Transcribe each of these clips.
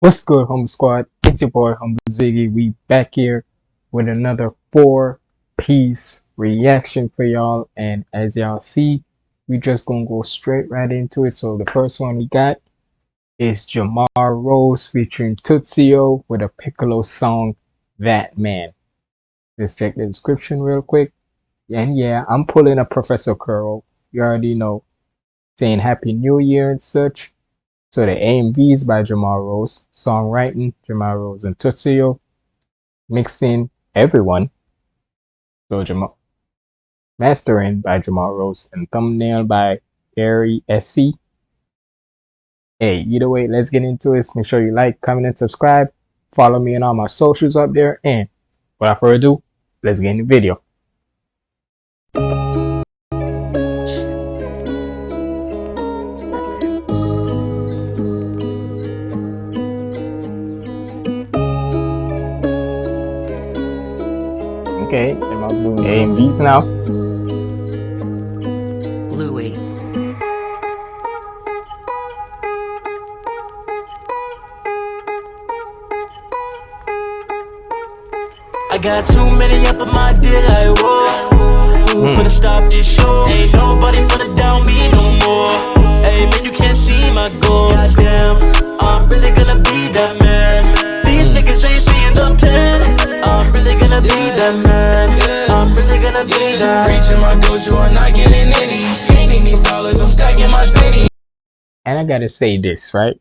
What's good, Humble Squad? It's your boy Humble Ziggy. We back here with another four piece reaction for y'all. And as y'all see, we just gonna go straight right into it. So the first one we got is Jamar Rose featuring Tootsio with a Piccolo song, That Man. Let's check the description real quick. And yeah, I'm pulling a Professor Curl. You already know. Saying Happy New Year and such. So the AMV is by Jamar Rose, songwriting Jamar Rose and Tootsio, mixing everyone. So Jamal mastering by Jamar Rose and thumbnail by Gary SC. Hey, either way, let's get into it. Make sure you like, comment, and subscribe. Follow me on all my socials up there. And without further ado, let's get in the video. And B's now? Louis. I got too many up on my deal like that. Reaching my goals, you are not getting any. These dollars, I'm stacking my city. And I gotta say this, right?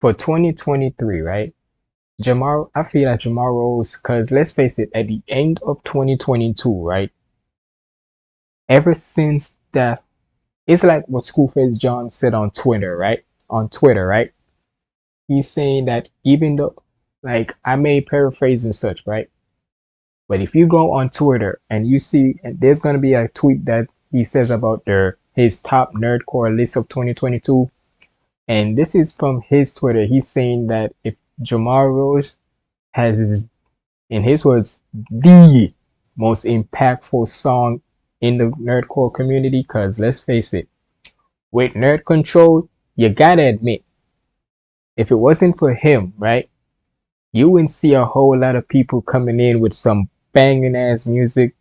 For 2023, right? Jamar, I feel like Jamar Rose, because let's face it, at the end of 2022, right? Ever since that, it's like what Schoolface John said on Twitter, right? On Twitter, right? He's saying that even though, like, I may paraphrase and such, right? But if you go on Twitter and you see, and there's gonna be a tweet that he says about their his top nerdcore list of 2022, and this is from his Twitter. He's saying that if Jamar Rose has, in his words, the most impactful song in the nerdcore community. Because let's face it, with Nerd Control, you gotta admit, if it wasn't for him, right, you wouldn't see a whole lot of people coming in with some banging ass music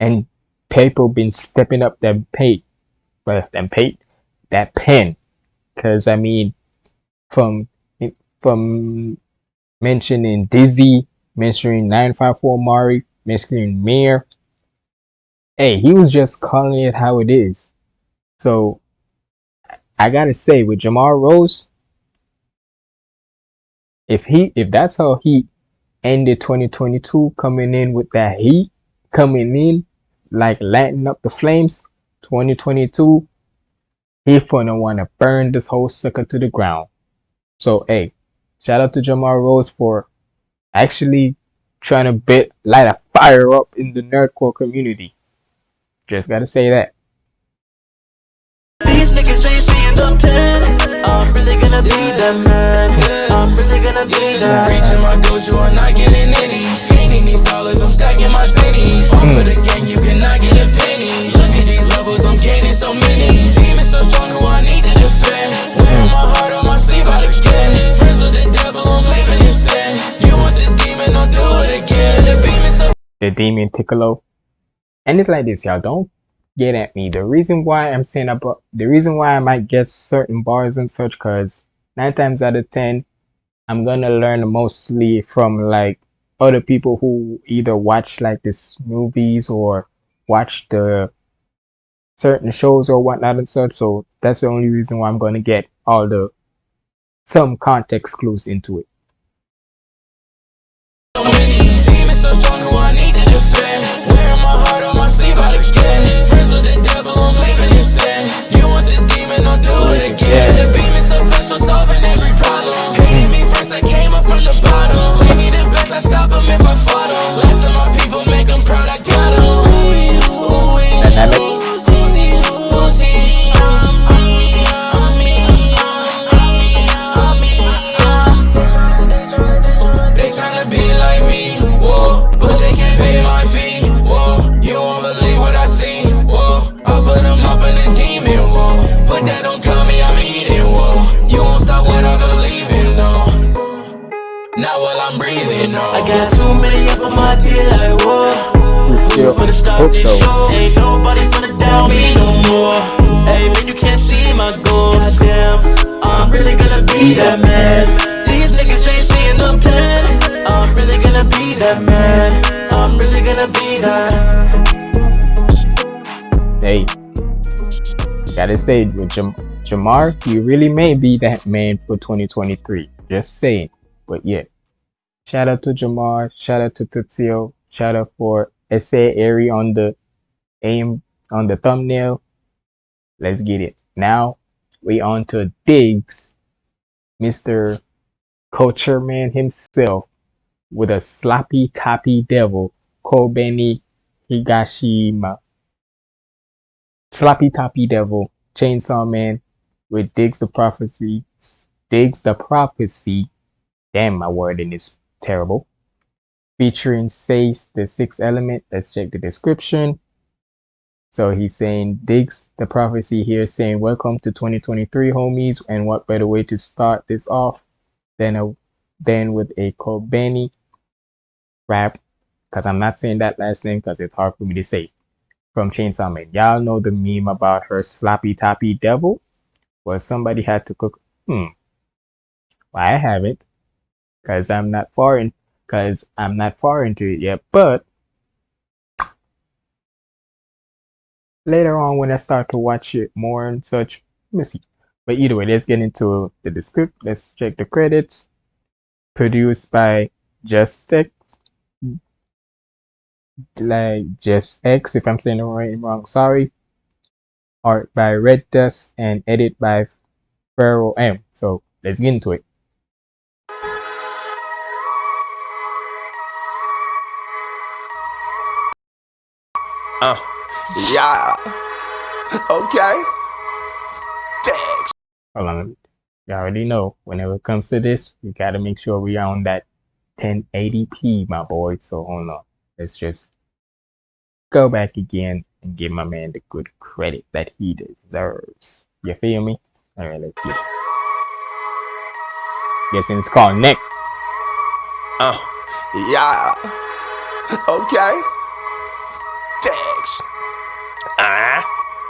and people been stepping up their pay, but them pay, that pen. Because I mean, from from mentioning Dizzy, mentioning 954 Mari, mentioning Mayor. Hey, he was just calling it how it is. So I gotta say with Jamar Rose, if he if that's how he ended 2022 coming in with that heat, coming in like lighting up the flames, 2022, he gonna wanna burn this whole sucker to the ground. So hey, Shout out to Jamar Rose for actually trying to bit light a fire up in the nerdcore community. Just gotta say that. These niggas ain't seeing the. I'm really gonna be that man. I'm really gonna be that. Reaching my goals, you are not getting any. Gaining these dollars, I'm stacking my city. Fall for mm. the gang, you cannot get a penny. Look at these levels, I'm gaining so many. Demons so strong, who I need to defend. Wearing my mm. heart on my sleeve out again. Friends with the devil, I'm living in sin. You want the demon, I'll do it again. The demon so The demon Piccolo. And it's like this, y'all. Don't get at me. The reason why I'm saying about the reason why I might get certain bars and such, cause nine times out of ten, I'm gonna learn mostly from like other people who either watch like this movies or watch the certain shows or whatnot and such. So that's the only reason why I'm gonna get all the some context clues into it. Do it again. The demon so special, solving every up on my like whoa. Still, Who finna stop hope this show? Ain't nobody finna down me no more. Hey man, you can't see my goals. Damn, I'm really gonna be that man. These niggas ain't seeing the plan. I'm really gonna be that man. I'm really gonna be that. Hey, gotta say with Jam- Jamar, he really may be that man for 2023. Just saying. But yeah, shout out to Jamar. Shout out to Tutsio. Shout out for SA Airy on the aim on the thumbnail. Let's get it. Now we on to Diggs, Mr. Culture Man himself, with a sloppy toppy devil, Kobeni Higashima. Sloppy Toppy Devil, Chainsaw Man, with Diggs the Prophecy, Diggs the Prophecy, damn my wording is terrible, featuring Sace the Sixth Element, let's check the description. So he's saying, digs the Prophecy here saying, welcome to 2023 homies, and what better way to start this off than a than with a Kobeni rap, because I'm not saying that last name because it's hard for me to say from Chainsaw Man. Y'all know the meme about her sloppy toppy devil? Well, somebody had to cook. Hmm. Well, I haven't, cause I'm not far in, cause I'm not far into it yet. But later on, when I start to watch it more and such, let me see. But either way, let's get into the script. Let's check the credits. Produced by Just X, like Just X, if I'm saying the right wrong, sorry. Art by Red Dust and edit by Pharaoh M. So let's get into it. Uh, yeah. Okay. Thanks. Hold on. You already know whenever it comes to this, we gotta make sure we are on that 1080p, my boy. So hold on. Let's just go back again and give my man the good credit that he deserves. You feel me? Alright, let's get it. Guessing it's called Neck. Uh, yeah. Okay. Thanks.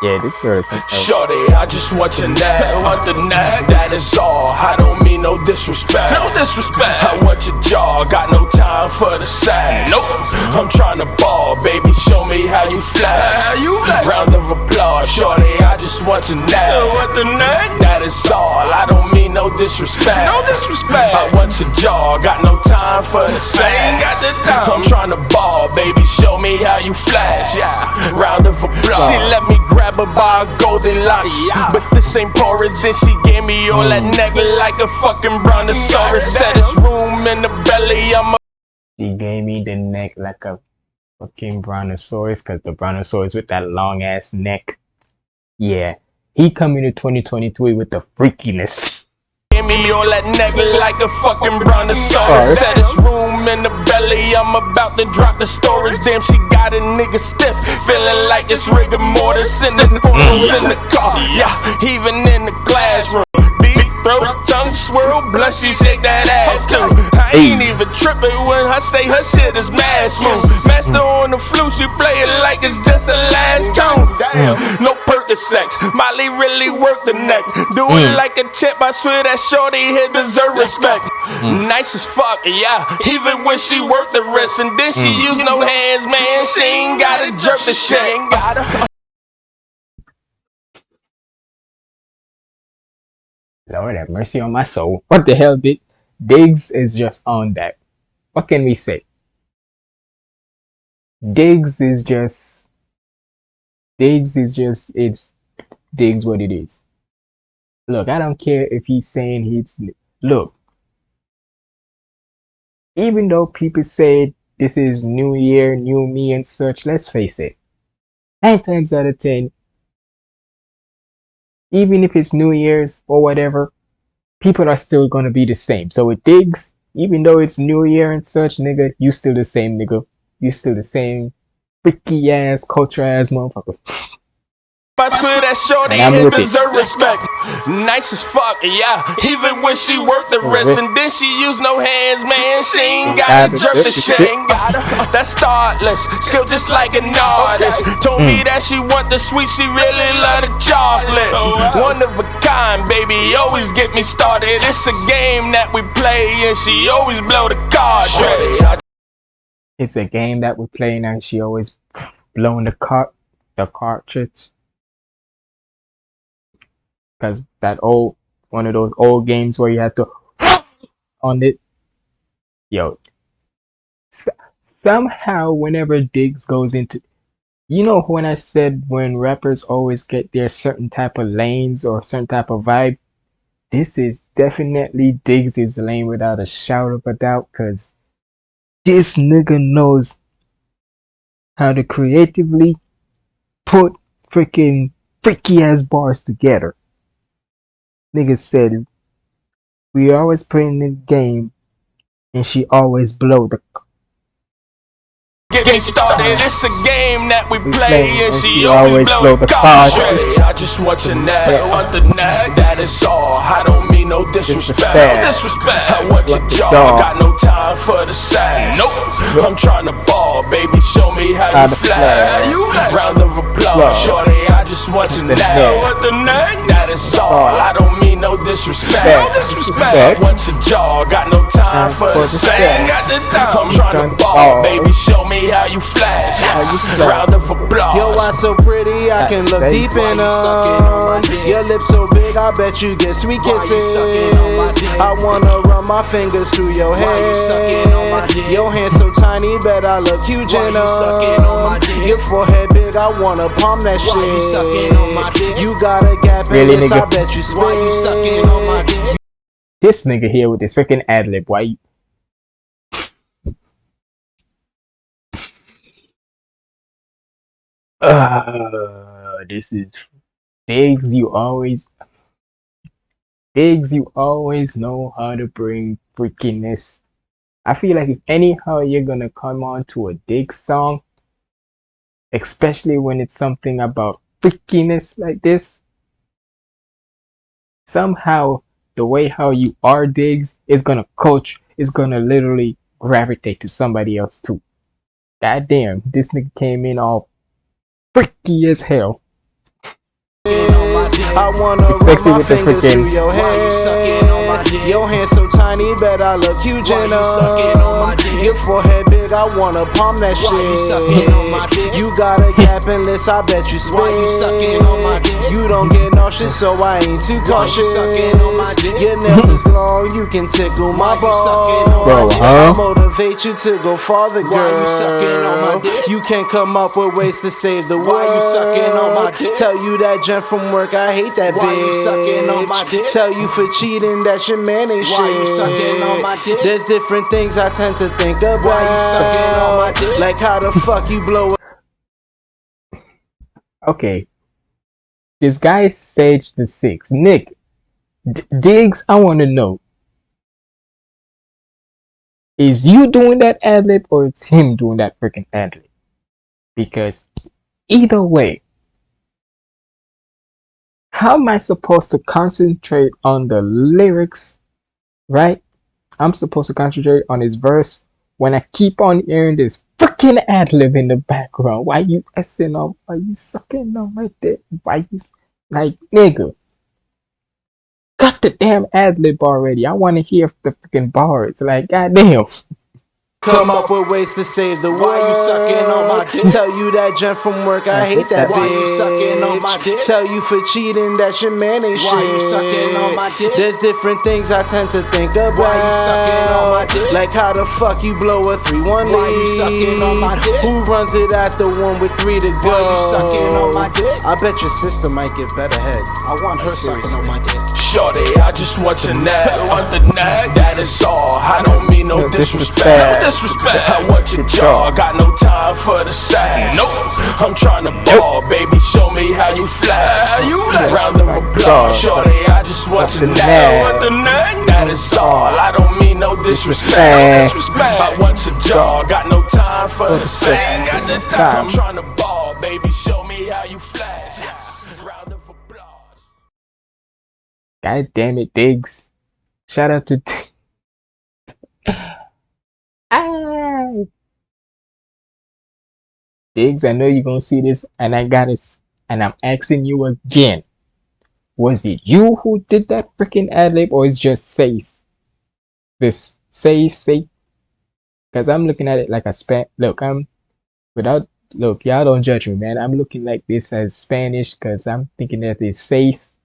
Yeah, this girl is Shorty, I just want your neck. I want the neck. That is all. I don't mean no disrespect. No disrespect. I want your jaw. Got no time for the sex. Nope. I'm trying to ball, baby. Show me how you flex. How you flex. Round of applause, shorty. I just want your neck. I want the neck. That is all. I don't mean no disrespect. No disrespect. I want your jaw. Got no time for the sex. got the time. I'm trying to ball, baby. Show me how you flex. Yeah. Round of applause. She let me grab her by a golden locks. But this ain't porridge. Then she gave me all that mm. neck like a fucking brontosaurus. Said it's room in the belly. I'm a She gave me the neck like a fucking brontosaurus, cause the brontosaurus with that long ass neck. Yeah, he coming to 2023 with the freakiness. Give me all that neck like a fucking brontosaurus. Said it's room in the belly. I'm about to drop the storage. Damn, she got a nigga stiff. Feeling like it's rigor mortis in the mm. photos in the car. Yeah, even in the classroom. Throat, tongue swirl, blush, she shake that ass too. I ain't even tripping when I say her shit is mad smooth. Master on the flute, she play it like it's just a last tone. Mm. Damn, no Percocets. Molly really work the neck. Do it mm. like a chip, I swear that shorty here deserve respect. Mm. Nice as fuck, yeah. Even when she work the rest, and then she use no hands, man. She ain't gotta jerk the shit. Ain't gotta. Lord have mercy on my soul. What the hell did Diggs is just on that. What can we say? Diggs is just Diggs is just it's Diggs what it is. Look, I don't care if he's saying he's look. Even though people say this is new year, new me and such, let's face it. Nine times out of ten, even if it's New Year's or whatever, people are still gonna be the same. So with Diggs, even though it's New Year and such, nigga, you still the same nigga. You still the same freaky ass, culture ass motherfucker. I swear that shorty And I'm here with it. deserve respect. Nice as fuck, yeah. Even when she worked the rest, uh-huh. and then she use no hands, man. She ain't got to jerk the shit. Ain't got her. That's thoughtless. Skill just like an artist. Told me hmm. that she want the sweet, she really love the chocolate. Oh, One of a kind, baby. Always get me started. It's a game that we play, and she always blow the cartridge. It's a game that we're playing and she always blowing the cart the cartridge. Cause that old one of those old games where you have to on it. Yo. S- somehow whenever Diggs goes into you know when I said when rappers always get their certain type of lanes or certain type of vibe, this is definitely Diggs' lane without a shadow of a doubt, cause this nigga knows how to creatively put freaking freaky ass bars together. Nigga said we always playing the game and she always blow the Get me started, it's a game that we play, play, and she she always always blow blow the cartridge. I just want your neck, I want the neck, that is all. I don't mean no disrespect, Disrespect. I want your jaw, got no time for the sass. Nope, I'm trying to ball, baby, show me how, How you flash. flash. Round of applause, Applause. shorty, I just want your The neck, neck. the neck, that is all. I don't mean no disrespect, no disrespect. I Respect. want your jaw, got no time Time for for the the sass. sass. Got the time, I'm trying to Trying to ball, ball. baby, show me how you flash. How you. Round of applause. Yo, why so pretty? I can look Baby. deep in Why you on my them. Your lips so big, I bet you get sweet Why you kisses. sucking on my dick? I wanna run my fingers through your hair. You sucking on my dick? Your hands so tiny, bet I look huge in you them. sucking on my dick? Your forehead big, I wanna palm that Why shit. you sucking on my dick? You got a gap in Really, this, I nigga? bet you spit. Why you sucking on my dick? this nigga here with this freaking ad lib. Why you Uh, this is Diggs, you always Diggs, you always know how to bring freakiness. I feel like if anyhow you're gonna come on to a dig song, especially when it's something about freakiness like this, somehow the way how you are digs is gonna coach is gonna literally gravitate to somebody else too. God damn, this nigga came in all freaky as hell. I wanna run Especially my fingers through your Why you sucking on my hair. dick? Your hands so tiny, bet I look huge in you sucking on my them. dick? Your forehead big, I wanna palm that Why shit. you sucking on my dick? You got a gap in this, I bet you spit. Why you sucking on my dick? You don't get nauseous, so I ain't too Why you cautious. sucking on my dick? Your nails is long, you can tickle my Why you sucking on balls. Bro, my dick? huh? I motivate you to go farther, girl. Why you sucking on my dick? You can't come up with ways to save the world. Why you sucking on my dick? Tell you that gent from work, I hate that Why bitch. Why you sucking on my dick? Tell you for cheating that your man ain't Why shit. you sucking on my dick? There's different things I tend to think about. Why you sucking on my dick? Like how the fuck you blow it Okay. This guy Sage the Six. Nick, D- Diggs, I want to know. Is you doing that ad lib or it's him doing that freaking ad lib? Because either way, how am I supposed to concentrate on the lyrics, right? I'm supposed to concentrate on his verse when I keep on hearing this freaking ad lib in the background. Why you essing up? Why you sucking on my dick? Why you like nigga? Cut the damn ad lib already. I want to hear the freaking bars. Like goddamn. Come up with ways to save the world. Why you sucking on my dick? Tell you that gent from work, I, hate that that bitch. Why you sucking on my dick? Tell you for cheating that your man ain't Why shit. you sucking on my dick? There's different things I tend to think about. Why you sucking on my dick? Like how the fuck you blow a 3-1 Why you sucking on my dick? Who runs it at the one with three to go? Why you sucking on my dick? I bet your sister might get better head. I want her sucking on my dick. Shorty, I just want your neck, want the neck, that is all. I don't mean no No disrespect, no disrespect. disrespect. I want your jaw, got no time for the sass. Nope, I'm trying to ball, baby, show me how you flash. You Round of applause, shorty, I just want your the neck, neck. want the neck, that is all. I don't mean no disrespect, no disrespect. I want your jaw, got no time for the sass. the I'm time. trying to ball, baby, show me how you flash. God damn it, Diggs. Shout out to ah. Diggs, I know you're gonna see this, and I got it, and I'm asking you again. Was it you who did that freaking ad lib, or is just Sace? This say say, because I'm looking at it like a span. Look, I'm without look, y'all don't judge me, man. I'm looking like this as Spanish because I'm thinking that it's seis,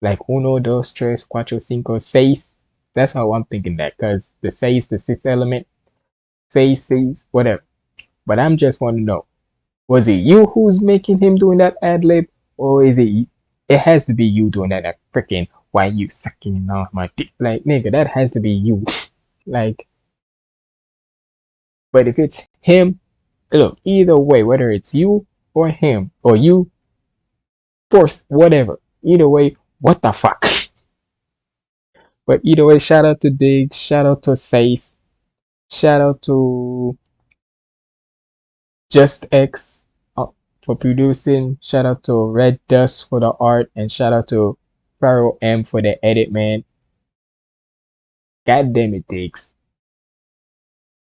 like uno, dos, tres, cuatro, cinco, seis. That's how I'm thinking that because the seis, the sixth element, seis, seis, whatever. But I'm just want to know, was it you who's making him doing that ad lib, or is it? It has to be you doing that. That freaking why you sucking on my dick, like nigga, that has to be you, like. But if it's him, look, either way, whether it's you or him or you, force whatever, either way, what the fuck. but either way, shout out to Diggs, shout out to Sace, shout out to Just X uh, for producing, shout out to Red Dust for the art, and shout out to Pharaoh M for the edit, man. God damn it, Diggs.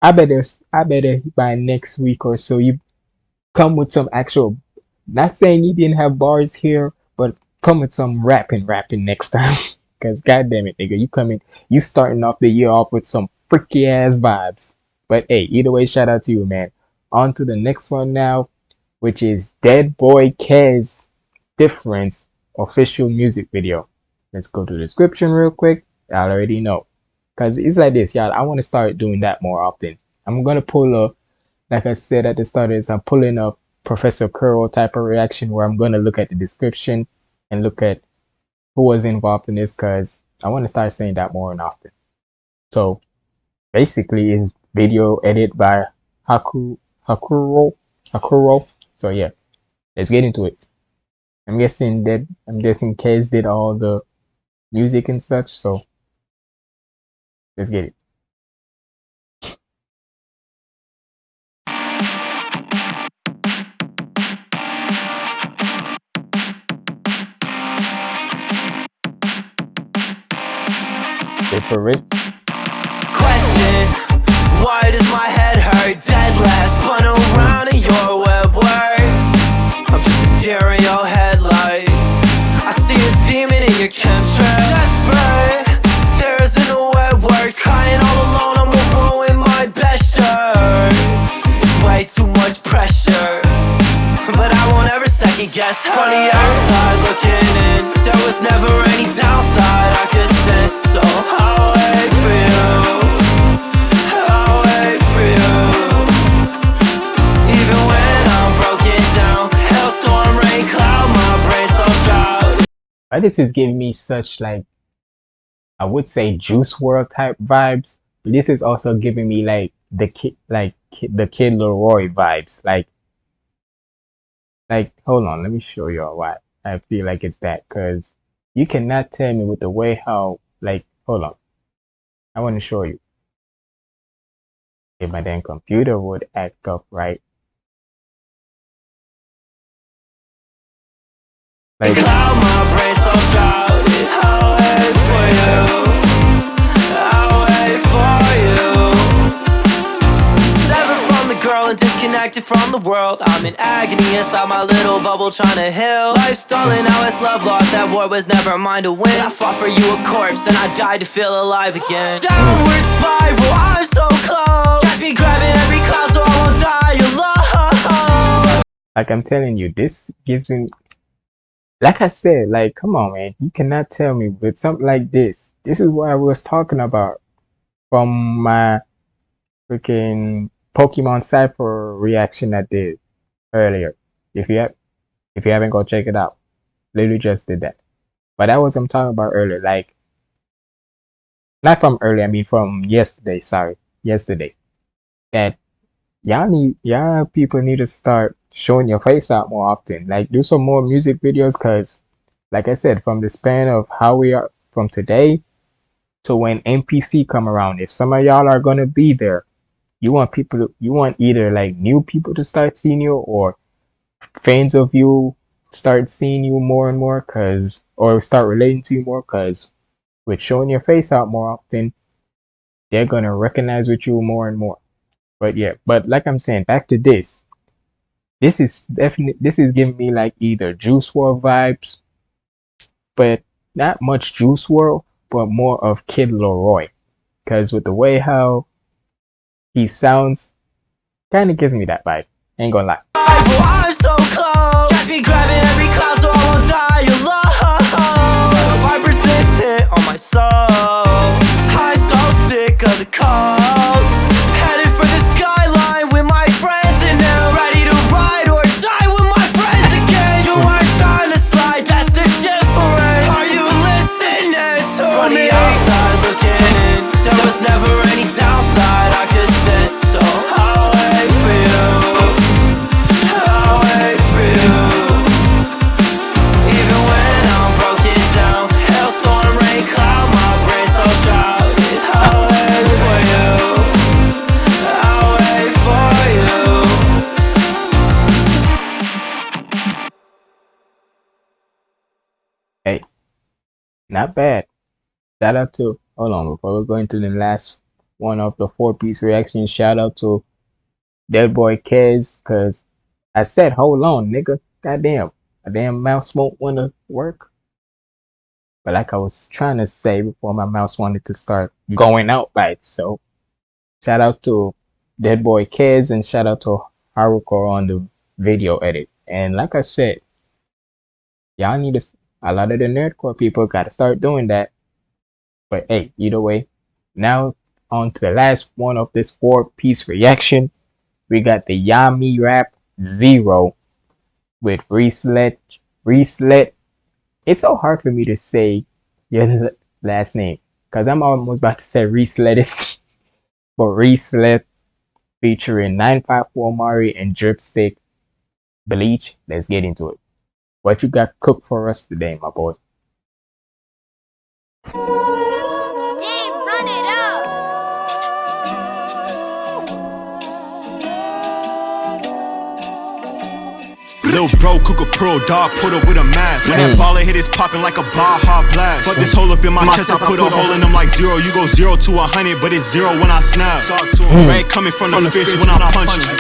I better I better by next week or so you come with some actual not saying you didn't have bars here, come with some rapping rapping next time. Cause goddamn it, nigga, you coming you starting off the year off with some freaky ass vibes. But hey, either way, shout out to you, man. On to the next one now, which is Dead Boy Kez Difference official music video. Let's go to the description real quick. I already know. Cause it's like this, y'all. I want to start doing that more often. I'm gonna pull a, like I said at the start, is I'm pulling a Professor Curl type of reaction where I'm gonna look at the description and look at who was involved in this. Cause I want to start saying that more and often. So basically, is video edit by Haku Hakuro Hakuro. So yeah, let's get into it. I'm guessing that I'm guessing Kez did all the music and such. So Let's get it. Different. Question Why does my head hurt? Dead last Spun around in your web work I'm just a deer in your headlights. I see a demon in your chemtrail. Desperate Tears in the web works Crying all alone I'm gonna ruin my best shirt. It's way too much pressure. But I won't ever second guess. Her From the outside looking in. There was never any downside this is giving me such like I would say Juice WRLD type vibes, but this is also giving me like the kid like Kid- the Kid LAROI vibes. Like like hold on, let me show y'all why I feel like it's that because you cannot tell me with the way how like hold on. I want to show you. If my damn computer would act up right. Like From the world I'm in agony inside my little bubble trying to heal Life stolen, now it's love lost That war was never mine to win I fought for you a corpse and I died to feel alive again Downward spiral, I'm so close Catch me grabbing every cloud so I won't die alone like I'm telling you, this gives me like I said, like come on man, you cannot tell me with something like this. This is what I was talking about from my freaking Pokemon Cypher reaction I did earlier. If you have if you haven't go check it out. Literally just did that. But that was I'm talking about earlier, like not from earlier, I mean from yesterday, sorry. Yesterday. That y'all need y'all people need to start showing your face out more often. Like do some more music videos cuz like I said from the span of how we are from today to when NPC come around, if some of y'all are to be there, you want people to, you want either like new people to start seeing you or fans of you start seeing you more and more cause or start relating to you more cause with showing your face out more often, they're gonna recognize with you more and more. But yeah, but like I'm saying, back to this. This is definitely this is giving me like either Juice WRLD vibes, but not much Juice WRLD, but more of Kid LAROI. Cause with the way how he sounds, kind of gives me that vibe. Ain't gonna lie. Bad. Shout out to hold on before we go into the last one of the four piece reaction. Shout out to Dead Boy Kez, cause I said hold on, nigga. Goddamn, a damn mouse won't wanna work. But like I was trying to say before my mouse wanted to start going out by itself. Shout out to Dead Boy Kez and shout out to Haruko on the video edit. And like I said, y'all need to a lot of the nerdcore people got to start doing that. But hey, either way, now on to the last one of this four piece reaction. We got the Yami Rap Zero with Reeslet. Reeslet. It's so hard for me to say your last name because I'm almost about to say Reeslet. but Reeslet featuring 954 Mari and Dripstick Bleach. Let's get into it. What you got cooked for us today, my boy? Lil bro, cook a pearl dog, put up with a mask. When that mm. baller hit, it's popping like a Baja blast. Fuck this hole up in my chest, I put a hole in them like zero. You go zero to a hundred, but it's zero when I snap. Mm. Mm. Red coming from the fish when I punch him.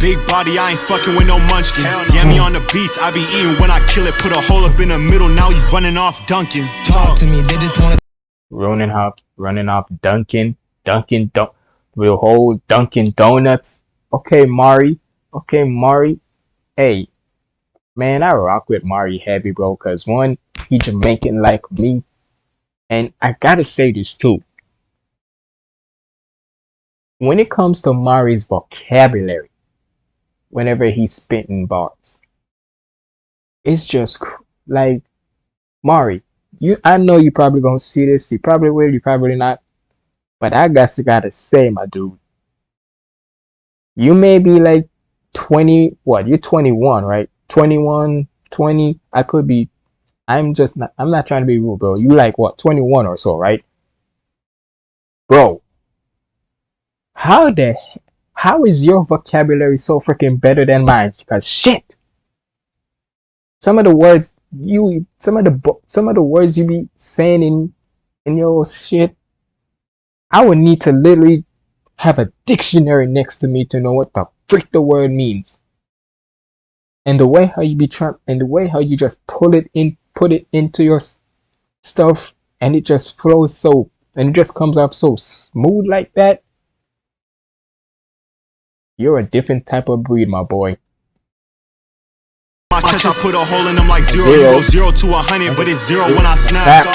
Big body, I ain't fucking with no munchkin. Yeah, me on the beats, I be eating when I kill it. Put a hole up in the middle, now you running off Duncan. Talk to me, they just wanna running up, running off Dunkin', Dunkin' Don, the whole Dunkin' Donuts. Okay, Mari. Okay, Mari. Hey, man, I rock with Mari heavy, bro. Cause one, he Jamaican like me, and I gotta say this too. When it comes to Mari's vocabulary, whenever he's spitting bars, it's just like Mari you I know you probably gonna see this. You probably will, you probably not. But I guess you gotta say, my dude. You may be like 20, what? You're 21, right? 21, 20. I could be. I'm just not. I'm not trying to be rude, bro. You like what? 21 or so, right? Bro, how the how is your vocabulary so freaking better than mine? Because shit, some of the words you some of the some of the words you be saying in in your shit i would need to literally have a dictionary next to me to know what the freak the word means and the way how you be trying and the way how you just pull it in put it into your stuff and it just flows so and it just comes up so smooth like that you're a different type of breed my boy My chest, I put a hole in them like zero. You Zero. go zero to a hundred, but it's zero when I snap.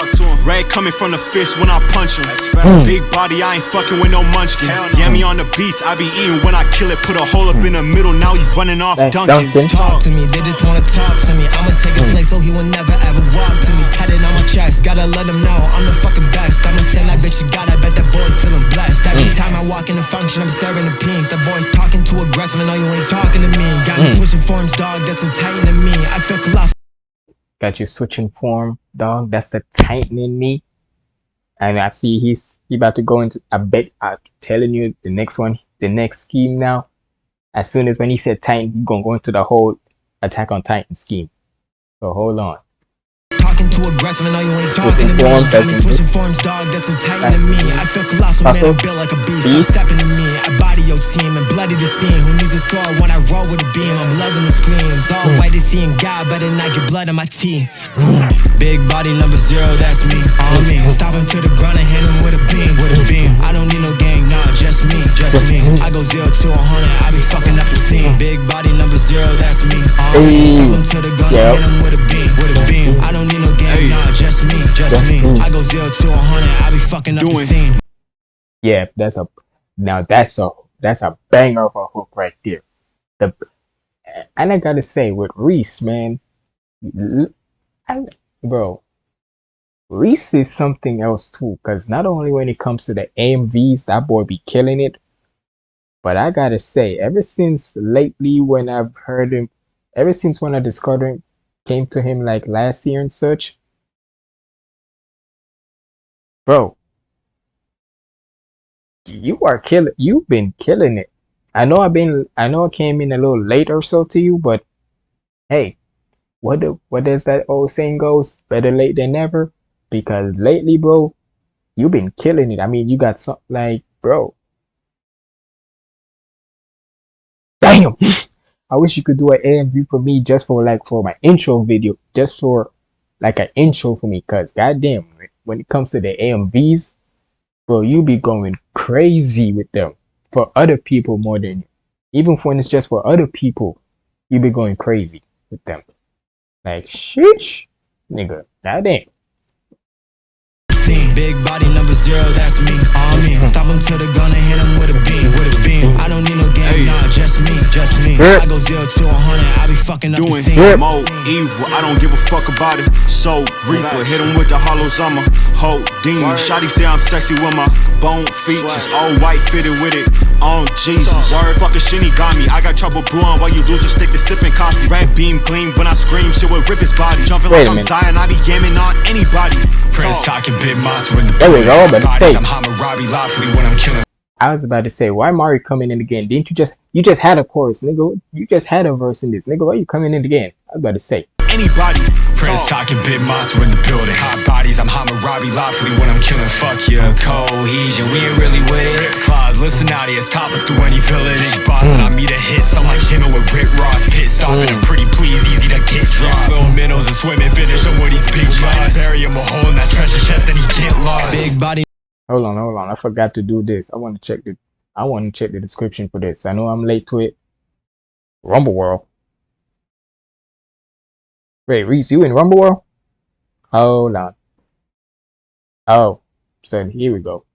Tap. Talk to 'em. Red coming from the fish when I punch him. Big body, I ain't fucking with no munchkin. Yeah, me on the beats, I be eating when I kill it. Put a hole up in the middle, now you running off That's Duncan. Duncan. talk to me, they just wanna talk to me. I'ma take a mm. place so he will never ever walk to me. Tatted on my chest, gotta let him know I'm the fucking best. I'ma send that bitch you got, I bet that boy's feeling blessed. Every mm. time I walk in the function, I'm disturbing the peens. The boy's talking too aggressive, I know you ain't talking to me. Got me mm. switching forms, dog, that's so tight to me. I feel colossal. Got you switching form, dog. That's the titan in me. And I see he's he about to go into. I bet I'm telling you the next one, the next scheme now. As soon as when he said titan, he's gonna go into the whole attack on Titan scheme. So hold on. Talking too aggressive and know you ain't talking to me. Got me switching forms, dog. That's entitled to me. I feel colossal, man. I'm built like a beast. I'm stepping to me. I body your team and bloody the scene. Who needs a sword when I roll with a beam? I'm loving the screams. All Hmm. white is seeing God, better not get blood on my teeth. Hmm. Big body number zero, that's me. On me. Hmm. Stop him to the ground and hit him with a beam. With a beam. I don't need no gang, nah, just me. Just me. I go zero to a hundred, I be fucking up the scene. Hmm. Big body number zero, that's me. On me. Stop him to the ground and hit him with a beam. With a beam. I don't need no gang, nah, just me. Just me. I go zero to a hundred, I be fucking up the Doing- scene. Yeah, that's a now that's a that's a banger of a hook right there. The and I gotta say with Reese, man, l- I, bro, Reese is something else too. Cause not only when it comes to the AMVs, that boy be killing it. But I gotta say, ever since lately when I've heard him, ever since when I discovered him, came to him like last year and such, bro, you are killing you've been killing it. I know i've been i know i came in a little late or so to you but hey what the, what does that old saying goes? Better late than never because lately bro you've been killing it. I mean you got some like bro. Damn i wish you could do an amv for me just for like for my intro video just for like an intro for me because goddamn when it comes to the amvs bro, you be going crazy with them for other people more than you. even when it's just for other people, you be going crazy with them. Like sheesh, nigga, ain't. Scene. Big body number zero, that's me. On me. Mm-hmm. Stop him to the gun and hit him with a beam. With a beam. I don't need no gang, nah, just me. Just me. I go zero to a hundred, I be fucking up the Doing scene. Yeah. more evil, I don't give a fuck about it. So Reaper, hit him with the hollows, I'm a whole demon. Shotty say I'm sexy with my bone features, all white fitted with it. On Jesus, word fucking shinny got me. I got trouble brewing while you lose a stick to sipping coffee. Red beam gleam when I scream, shit will rip his body. Jumping Wait like I'm minute. Zion, I be yamming on anybody. Prince Talk. talking big monster in the There we building. go, but Bodies. I'm Hammurabi lawfully when I'm killing. I was about to say, why Mari coming in again? Didn't you just you just had a chorus, nigga? You just had a verse in this, nigga. Why you coming in again? I was about to say, Anybody. Prince talking big monster in the building. Hot bodies, I'm Hammurabi lawfully when I'm killing. Fuck yeah, cohesion, we ain't really with it. Claws, listen out, it's topping through any village. Boss, and I meet a hit, I'm like Jimmy with Rick Ross. Pit stopping and pretty please, easy to get dropped. Little minnows and swimming, finish him with these big shots. Bury him a hole in that treasure chest and he get lost. Big body hold on, hold on, I forgot to do this. I want to check the I want to check the description for this. I know I'm late to it. Rumble World. Wait, Reese, you in Rumble World? Oh, Hold on. Oh, so here we go.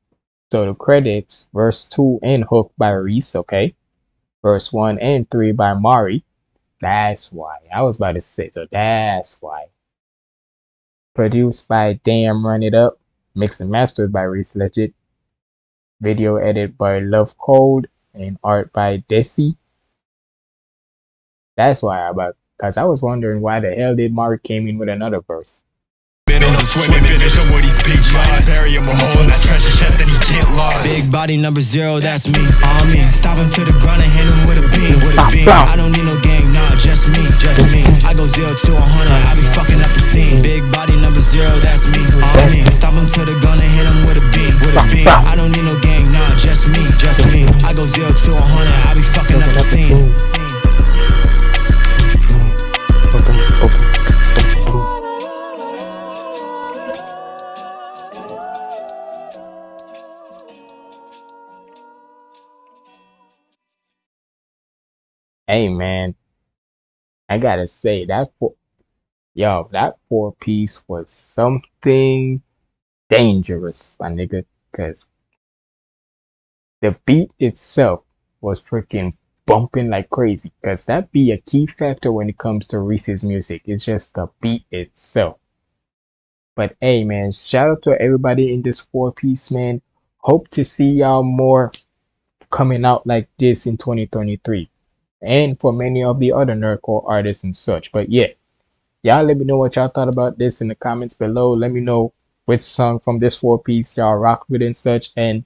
So the credits, verse 2 and hook by Reese, okay? Verse 1 and 3 by Mari. That's why. I was about to say, so that's why. Produced by Damn Run It Up. Mixed and mastered by Reese Legit. Video edit by Love Code. And art by Desi. That's why I about, because I was wondering why the hell did Mark came in with another verse. Minnows and swimming, finish him with these big shots. Bury him a hole in that treasure chest and he get lost. Big body number zero, that's me. On me. Stop him to the ground and hit him with a beam. With a beam. I don't need no gang, nah, just me. Just me. I go zero to a hundred, I be fucking up the scene. Big body number zero, that's me. On me. Stop him to the gun and hit him with a beam. With a beam. I don't need no gang, nah, just me. Just me. I go zero to a hundred, I be fucking up the scene. Hey man, I gotta say that four, yo, that four piece was something dangerous, my nigga, cause the beat itself was freaking bumping like crazy. Cause that be a key factor when it comes to Reese's music. It's just the beat itself. But hey man, shout out to everybody in this four piece, man. Hope to see y'all more coming out like this in 2023 and for many of the other nerdcore artists and such. But yeah, y'all let me know what y'all thought about this in the comments below. Let me know which song from this four piece y'all rock with and such. And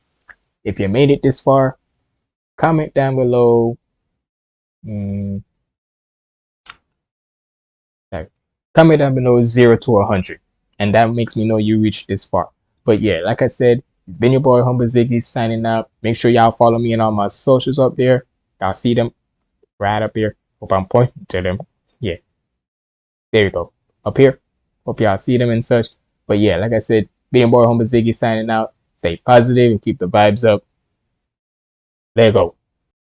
if you made it this far, comment down below. Mm, comment down below 0 to 100 and that makes me know you reached this far but yeah like i said it's been your boy humble ziggy signing out make sure y'all follow me on all my socials up there y'all see them right up here hope i'm pointing to them yeah there you go. Up here hope y'all see them and such. But yeah like i said being boy humble ziggy signing out. Stay positive and keep the vibes up. There you go